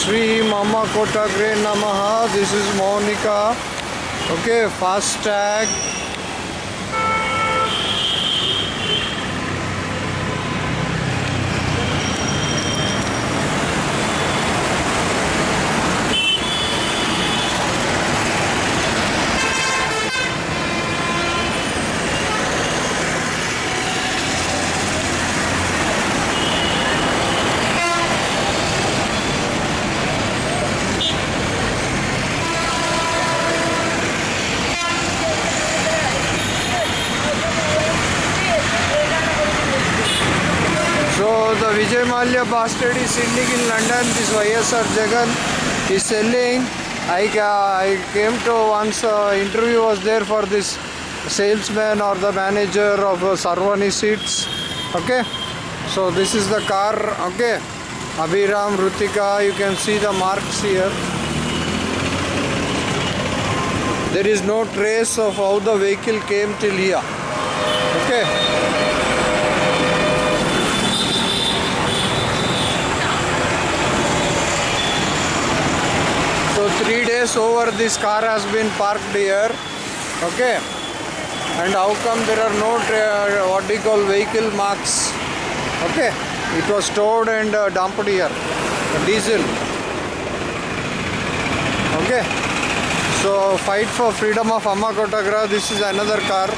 श्री मामा कोटाग्रे नमः this is Monica okay fast tag Vijay Mallya bastard is sitting in London. This YSR Jagan is selling. I, I came to once uh, interview was there for this salesman or the manager of uh, Sarvani Seats. Okay. So this is the car. Okay. Abhiram, Rutika, you can see the marks here. There is no trace of how the vehicle came till here. Okay. So days over this car has been parked here. Okay. And how come there are no tra- what do you call vehicle marks? Okay. It was stored and uh, dumped here. Diesel. Okay. So fight for freedom of Amma Kotagra. This is another car.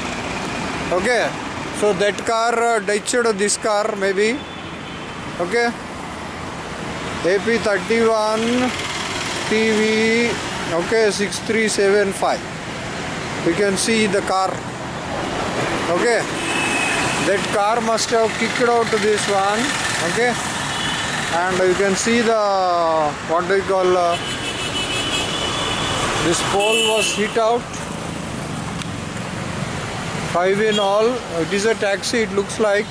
Okay. So that car uh, ditched this car maybe. Okay. AP31 TV okay 6375 you can see the car. Okay. That car must have kicked out this one. Okay. And you can see the what do you call uh, this pole was hit out. Five in all. It is a taxi it looks like.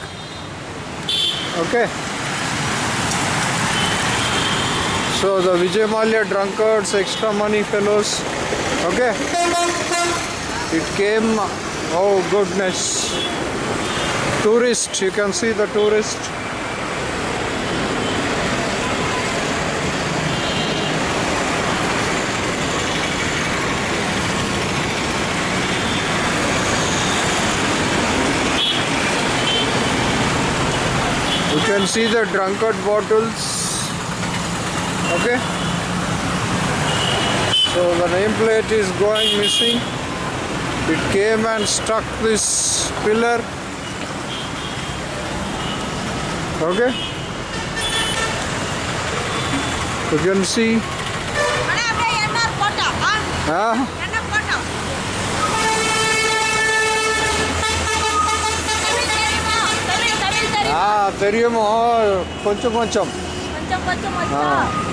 Okay So the Vijay Mallya drunkards, extra money fellows. Okay. It came. Oh goodness. Tourist. You can see the tourist. You can see the drunkard bottles okay? So the nameplate is going missing. It came and stuck this pillar. Okay? You can see. Huh? Ah, ah, தெரியுமோ? கொஞ்சம் கொஞ்சம். கொஞ்சம் கொஞ்சம் ah.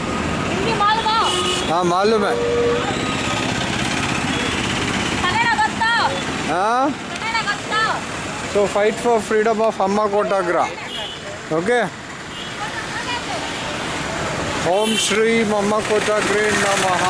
हाँ मालूम है। So fight for freedom of अम्मा कोटाग्रा ओके ओम श्री मम्मा कोटाग्रे नमः